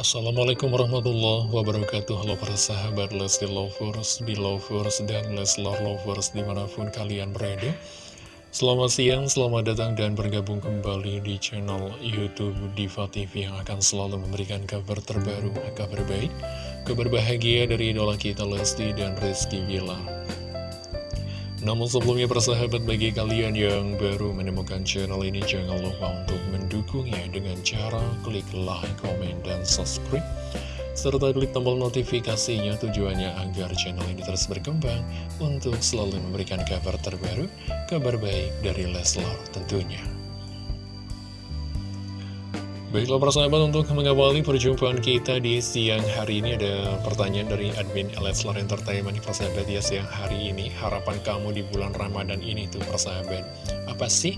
Assalamualaikum warahmatullahi wabarakatuh. Halo para sahabat Lesti Lovers, Belovers, dan Leslar Lovers di mana pun kalian berada. Selamat siang, selamat datang dan bergabung kembali di channel Youtube Diva TV Yang akan selalu memberikan kabar terbaru, kabar baik Kabar bahagia dari idola kita Lesti dan Rizky Bilar namun sebelumnya persahabat bagi kalian yang baru menemukan channel ini jangan lupa untuk mendukungnya dengan cara klik like, komen, dan subscribe serta klik tombol notifikasinya tujuannya agar channel ini terus berkembang untuk selalu memberikan kabar terbaru, kabar baik dari Leslar tentunya. Baiklah persahabat untuk mengawali perjumpaan kita di siang hari ini ada pertanyaan dari admin Leslar Entertainment persahabat ya siang hari ini. Harapan kamu di bulan Ramadan ini tuh persahabat apa sih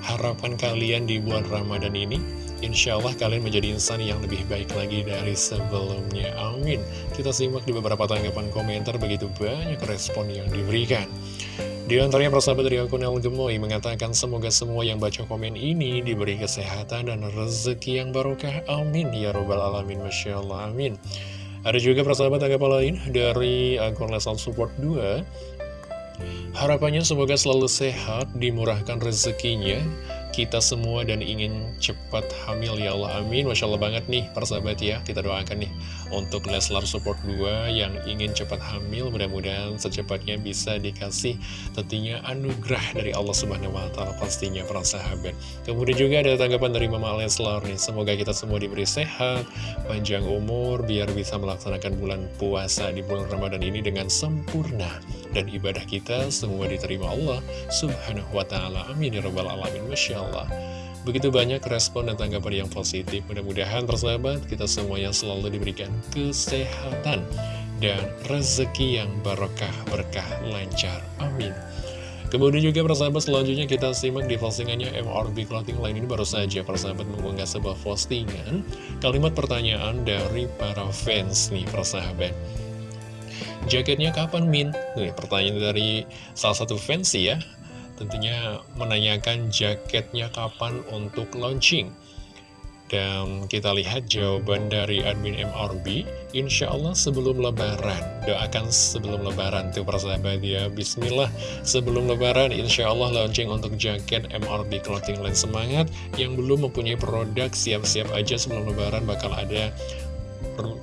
harapan kalian di bulan Ramadan ini? Insya Allah kalian menjadi insan yang lebih baik lagi dari sebelumnya. Amin. Kita simak di beberapa tanggapan komentar begitu banyak respon yang diberikan di antaranya persahabat dari akun El Gemoy mengatakan semoga semua yang baca komen ini diberi kesehatan dan rezeki yang barokah. Amin. Ya Robbal Alamin. Masya Allah. Amin. Ada juga persahabat tanggapan lain dari akun Lesal Support 2. Harapannya semoga selalu sehat, dimurahkan rezekinya, kita semua dan ingin cepat hamil ya Allah. Amin. Masya Allah banget nih persahabat ya. Kita doakan nih untuk Leslar Support 2 yang ingin cepat hamil. Mudah-mudahan secepatnya bisa dikasih tentunya anugerah dari Allah Subhanahu Wa Taala pastinya para sahabat. Kemudian juga ada tanggapan dari Mama Leslar nih. Semoga kita semua diberi sehat panjang umur biar bisa melaksanakan bulan puasa di bulan Ramadan ini dengan sempurna. Dan ibadah kita semua diterima Allah Subhanahu Wa Taala. Amin ya robbal alamin. Masya Allah Begitu banyak respon dan tanggapan yang positif Mudah-mudahan persahabat kita semuanya selalu diberikan kesehatan Dan rezeki yang barokah, berkah, lancar. Amin. Kemudian juga persahabat selanjutnya kita simak di postingannya MRB Clothing. Line ini baru saja persahabat mengunggah sebuah postingan. Kalimat pertanyaan dari para fans nih persahabat. Jaketnya kapan Min? Nih pertanyaan dari salah satu fans ya tentunya menanyakan jaketnya kapan untuk launching. Dan kita lihat jawaban dari admin MRB, insya Allah sebelum lebaran. Doakan sebelum lebaran tuh persahabat ya. Bismillah sebelum lebaran insya Allah launching untuk jaket MRB Clothing Line Semangat. Yang belum mempunyai produk siap-siap aja sebelum lebaran bakal ada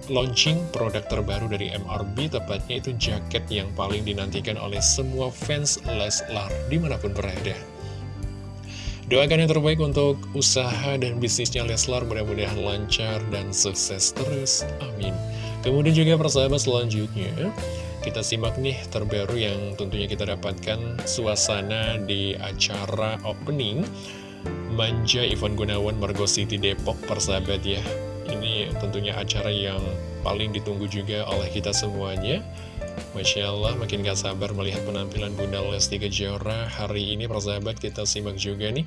launching produk terbaru dari MRB Tepatnya itu jaket yang paling dinantikan oleh semua fans Leslar Di mana pun berada. Doakan yang terbaik untuk usaha dan bisnisnya Leslar Mudah-mudahan lancar dan sukses terus. Amin. Kemudian juga persahabat selanjutnya Kita simak nih terbaru yang tentunya kita dapatkan Suasana di acara opening. Manja Ivan Gunawan Margo City Depok persahabat ya ini tentunya acara yang paling ditunggu juga oleh kita semuanya. Masya Allah makin gak sabar melihat penampilan Bunda Lesti Kejora. Hari ini persahabat kita simak juga nih.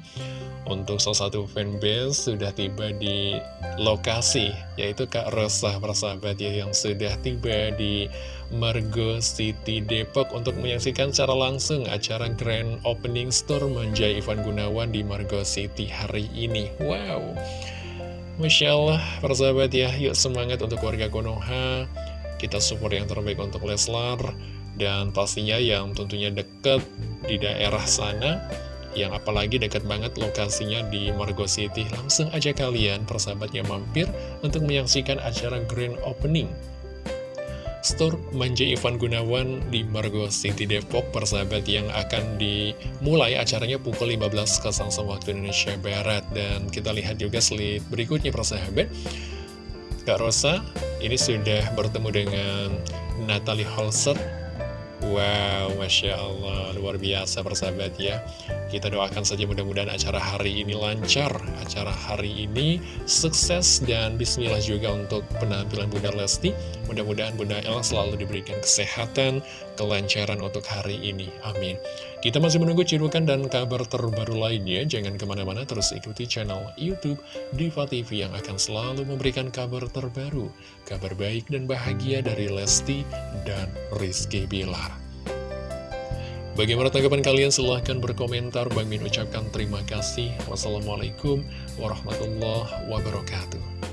Untuk salah satu fanbase sudah tiba di lokasi Yaitu Kak Rosa persahabat ya Yang sudah tiba di Margo City Depok Untuk menyaksikan secara langsung acara Grand Opening Store Manjai Ivan Gunawan di Margo City hari ini. Wow Masya Allah, persahabat ya, yuk semangat untuk warga Konoha. Kita support yang terbaik untuk Leslar. Dan pastinya yang tentunya dekat di daerah sana, yang apalagi dekat banget lokasinya di Margo City. Langsung aja kalian, persahabatnya mampir untuk menyaksikan acara Grand Opening Store Manja Ivan Gunawan di Margo City Depok persahabat yang akan dimulai acaranya pukul 15.00 waktu Indonesia Barat. Dan kita lihat juga slide berikutnya persahabat. Kak Rosa ini sudah bertemu dengan Natalie Holset Wow, Masya Allah, luar biasa persahabat ya Kita doakan saja mudah-mudahan acara hari ini lancar. Acara hari ini sukses dan bismillah juga untuk penampilan Bunda Lesti. Mudah-mudahan Bunda El selalu diberikan kesehatan, kelancaran untuk hari ini. Amin. Kita masih menunggu cirukan dan kabar terbaru lainnya. Jangan ke mana-mana terus ikuti channel Youtube Diva TV Yang akan selalu memberikan kabar terbaru Kabar baik dan bahagia dari Lesti dan Rizky Bilar Bagaimana tanggapan kalian? Silahkan berkomentar. Bang Min ucapkan terima kasih. Wassalamualaikum warahmatullahi wabarakatuh.